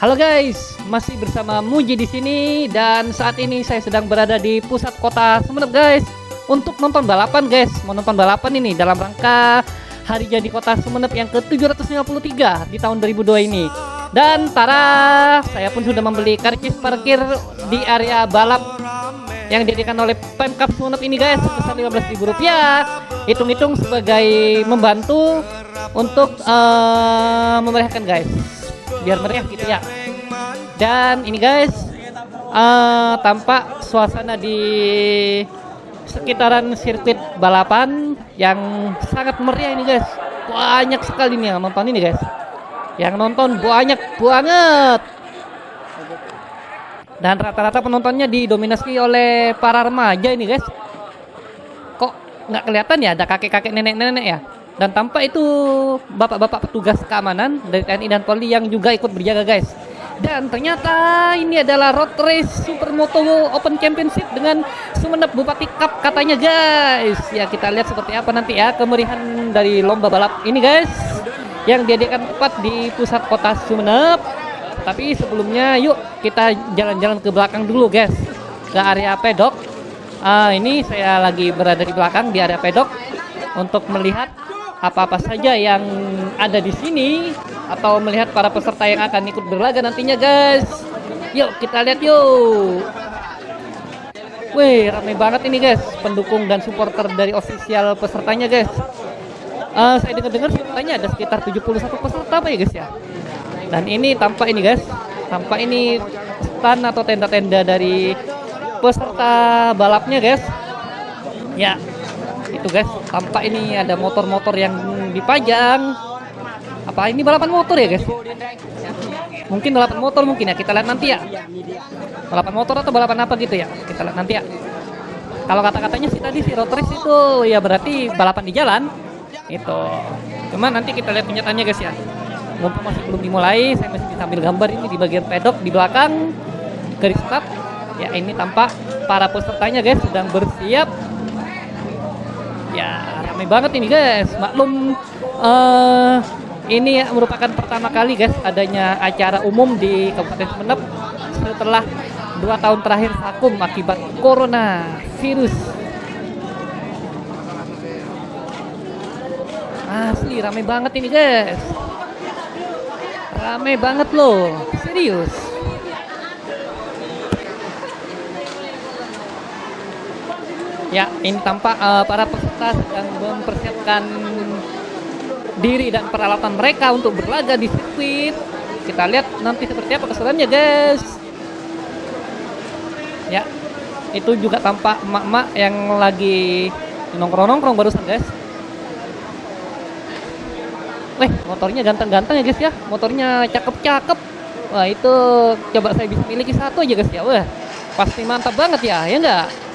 Halo guys, masih bersama Muji di sini dan saat ini saya sedang berada di pusat kota Sumeneb guys untuk nonton balapan guys. Mau nonton balapan ini dalam rangka Hari Jadi Kota Sumeneb yang ke-753 di tahun 2002 ini. Dan tara, saya pun sudah membeli karcis parkir di area balap yang diadakan oleh Pemkap Sumeneb ini guys sebesar Rp15.000. Hitung-hitung sebagai membantu untuk uh, memeriahkan guys biar meriah gitu ya. Dan ini guys uh, tampak suasana di sekitaran sirkuit balapan yang sangat meriah ini guys. Banyak sekali nih yang nonton ini guys. Yang nonton banyak banget. Dan rata-rata penontonnya didominasi oleh para remaja ini guys. Kok nggak kelihatan ya? Ada kakek-kakek nenek-nenek ya dan tanpa itu bapak-bapak petugas keamanan dari TNI dan Polri yang juga ikut berjaga guys. Dan ternyata ini adalah road race supermoto open championship dengan Sumeneb Bupati Cup katanya guys. Ya kita lihat seperti apa nanti ya kemerihan dari lomba balap ini guys. Yang diadakan tepat di pusat kota Sumeneb tapi sebelumnya yuk kita jalan-jalan ke belakang dulu guys. Ke area pedok. Uh, ini saya lagi berada di belakang di area pedok untuk melihat apa-apa saja yang ada di sini atau melihat para peserta yang akan ikut berlaga nantinya guys. Yuk kita lihat yuk. Wih ramai banget ini guys. Pendukung dan supporter dari official pesertanya guys. Uh, saya dengar-dengar pesertanya ada sekitar 71 peserta apa ya guys ya? Dan ini tampak ini guys. Tampak ini stand atau tenda-tenda dari peserta balapnya guys. Ya itu guys. Tampak ini ada motor-motor yang dipajang. Apa? Ini balapan motor ya guys? Mungkin balapan motor mungkin ya. Kita lihat nanti ya. Balapan motor atau balapan apa gitu ya? Kita lihat nanti ya. Kalau kata-katanya sih tadi si race itu ya berarti balapan di jalan. Itu. Cuman nanti kita lihat kenyataannya guys ya. Mumpung masih belum dimulai saya masih bisa ambil gambar ini di bagian pedok di belakang. Garis start. Ya ini tampak para pesertanya guys sedang bersiap Ya, ramai banget ini guys. Maklum uh, ini merupakan pertama kali guys adanya acara umum di Kabupaten Sumeneb setelah dua tahun terakhir vakum akibat corona virus. Asli ramai banget ini guys. Ramai banget loh, serius. Ya, ini tampak uh, para peserta sedang mempersiapkan diri dan peralatan mereka untuk berlaga di sirkuit. Kita lihat nanti seperti apa keseruannya, guys. Ya, itu juga tampak emak-emak yang lagi nongkrong-nongkrong barusan, guys. Weh, motornya ganteng-ganteng ya, guys ya. Motornya cakep-cakep. Wah, itu coba saya bisa miliki satu aja, guys ya. Wah, pasti mantap banget ya, ya enggak?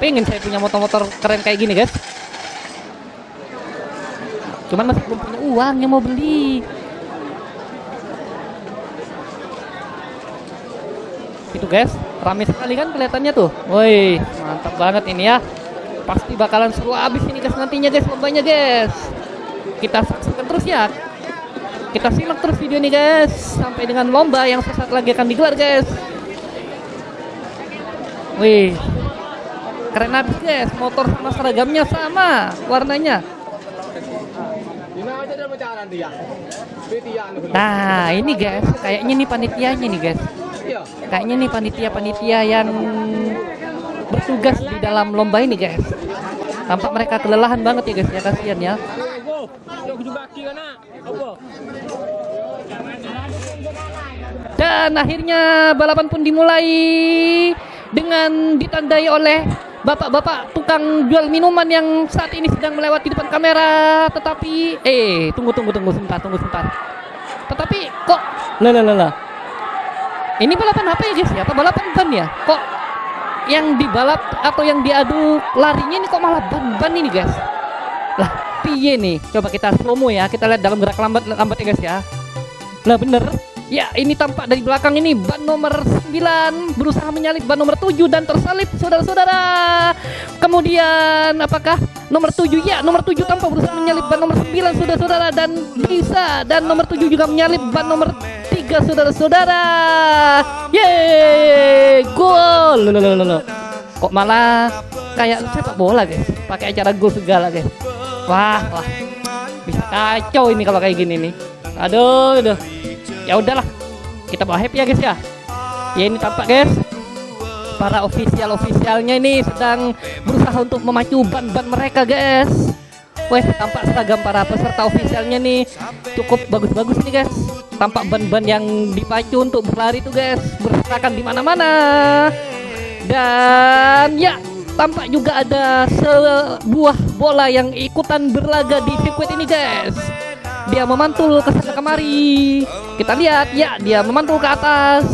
Pengen saya punya motor-motor keren kayak gini guys. Cuman masih belum punya uang yang mau beli. Itu guys rame sekali kan kelihatannya tuh. Woi mantap banget ini ya. Pasti bakalan seru abis ini guys nantinya guys lombanya guys. Kita saksikan terus ya. Kita simak terus video ini guys sampai dengan lomba yang sesaat lagi akan digelar guys. Wih Keren abis guys, motor sama seragamnya sama warnanya. Nah ini guys, kayaknya nih panitianya nih guys. Kayaknya nih panitia-panitia yang bertugas di dalam lomba ini guys. Tampak mereka kelelahan banget ya guys ya kasihan ya. Dan akhirnya balapan pun dimulai dengan ditandai oleh bapak-bapak tukang jual minuman yang saat ini sedang melewati depan kamera tetapi eh tunggu tunggu tunggu sebentar tunggu sebentar. Tetapi kok? Lah lah lah ini balapan apa ya guys ya apa balapan ban ya? Kok yang dibalap atau yang diadu larinya ini kok malah ban-ban ini guys lah piye nih? Coba kita slow mo ya kita lihat dalam gerak lambat lambat ya guys ya. Lah bener Ya, ini tampak dari belakang ini ban nomor 9 berusaha menyalip ban nomor 7 dan tersalip saudara-saudara. Kemudian apakah nomor 7 ya, nomor 7 tampak berusaha menyalip ban nomor 9 saudara-saudara dan bisa dan nomor 7 juga menyalip ban nomor 3 tiga saudara-saudara. Yeay, gol. Loh, loh, loh. Kok malah kayak sepak bola guys, pakai acara gol segala guys. Wah, wah. Bisa kacau ini kalau kayak gini nih. Aduh, aduh. Ya udahlah. Kita bawa happy ya guys ya. Ya ini tampak guys. Para official officialnya ini sedang berusaha untuk memacu ban-ban mereka guys. Wah, tampak seragam para peserta officialnya nih cukup bagus-bagus nih guys. Tampak ban-ban yang dipacu untuk berlari tuh guys, berserakan di mana-mana. Dan ya, tampak juga ada sebuah bola yang ikutan berlaga di sirkuit ini guys. Dia memantul ke sana kemari. Kita lihat, ya, dia memantul ke atas.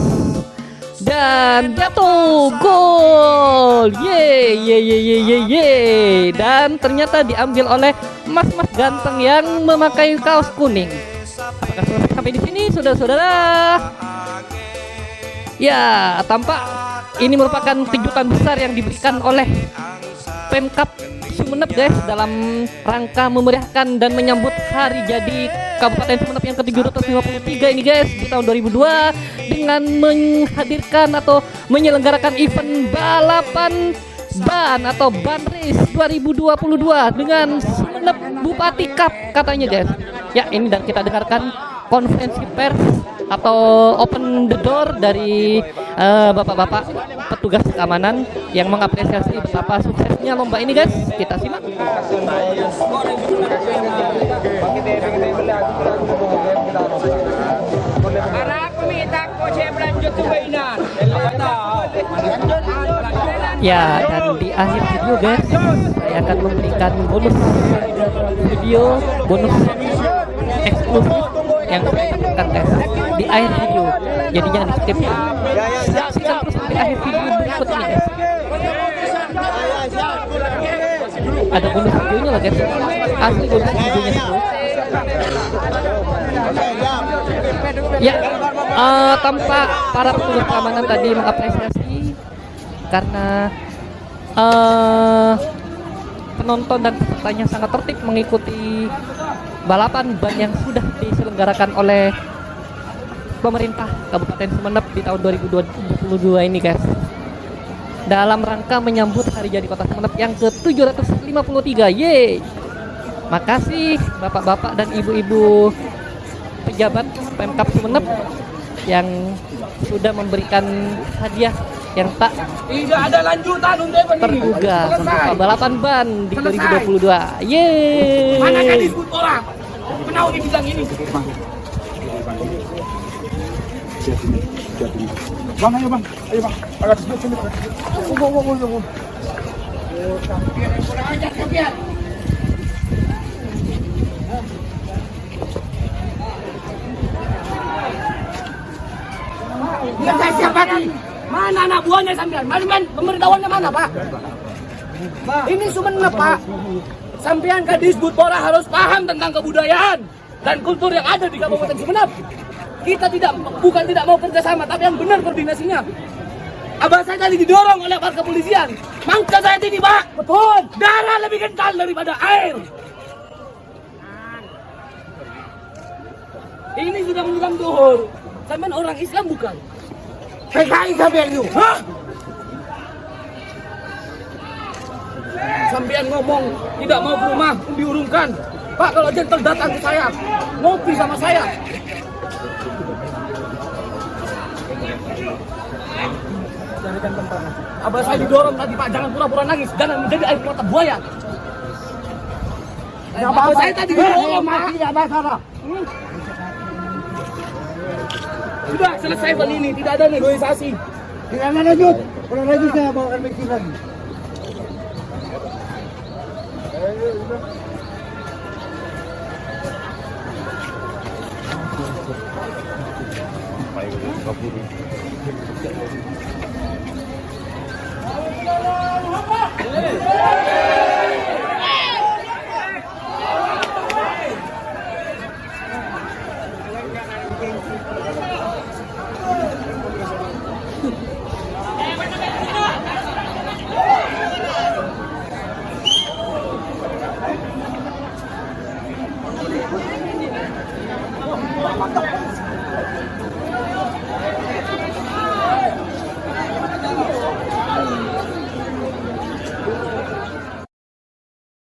Dan jatuh gol. Ye ye ye ye ye ye dan ternyata diambil oleh mas-mas ganteng yang memakai kaos kuning. Apakah selesai sampai di sini saudara-saudara? Ya tampak ini merupakan kejutan besar yang diberikan oleh Pemkap Sumeneb guys dalam rangka memeriahkan dan menyambut hari jadi Kabupaten Sumeneb yang ke-753 ini guys di tahun 2002 dengan menghadirkan atau menyelenggarakan event balapan ban atau ban race 2022 dengan Sumeneb Bupati Cup katanya guys. Ya ini dan kita dengarkan konferensi pers atau open the door dari eh, bapak-bapak petugas keamanan yang mengapresiasi betapa suksesnya lomba ini guys. Kita simak. Ya, dan di akhir video guys, saya akan memberikan bonus video, bonus eksklusif berikan guys di akhir video. Jadi jangan di skip. Saksikan terus sampai akhir video berikut ini guys. Ada bonus videonya lah guys. Asli bonus videonya semua. Ya, eh, tanpa para petugas keamanan tadi mengapresiasi karena eh penonton dan pesertanya sangat tertib mengikuti balapan ban yang sudah diselenggarakan oleh pemerintah Kabupaten Sumeneb di tahun 2022 ini guys. Dalam rangka menyambut hari jadi kota Sumeneb yang ke-753 yeay! Makasih bapak-bapak dan ibu-ibu pejabat Pemkap Sumeneb yang sudah memberikan hadiah yang tak Tidak ada lanjutan untuk terduga untuk balapan ban di Selesai. 2022. Yeay. Mana gadis orang? Kenapa di bidang ini? Bang, ayo bang, ayo bang. Agak sini. Oh, oh, oh, oh, oh. Kurang ajar? Mana anak buahnya sampean? Mana men? Pemberitahuannya mana, Pak? Ini Sumenep, Pak. Sampean ke Disbudpora harus paham tentang kebudayaan dan kultur yang ada di Kabupaten Sumenep. Kita tidak bukan tidak mau kerjasama, tapi yang benar koordinasinya. Abah saya tadi didorong oleh aparat kepolisian. Mangka saya ini, Pak. Betul. Darah lebih kental daripada air. Ini sudah menunjukkan duhur. Sampai orang Islam bukan? PKI sampean itu. Hah? Sampean ngomong tidak mau ke rumah diurungkan. Pak kalau jentel datang ke saya, ngopi sama saya. Abah saya didorong tadi Pak, jangan pura-pura nangis, jangan menjadi air mata buaya. Abah saya tadi didorong Pak. Tidak masalah. Sudah selesai hal ini, tidak ada negosiasi. Tidak ada lanjut. Kalau lanjut saya mikir lagi. Allahu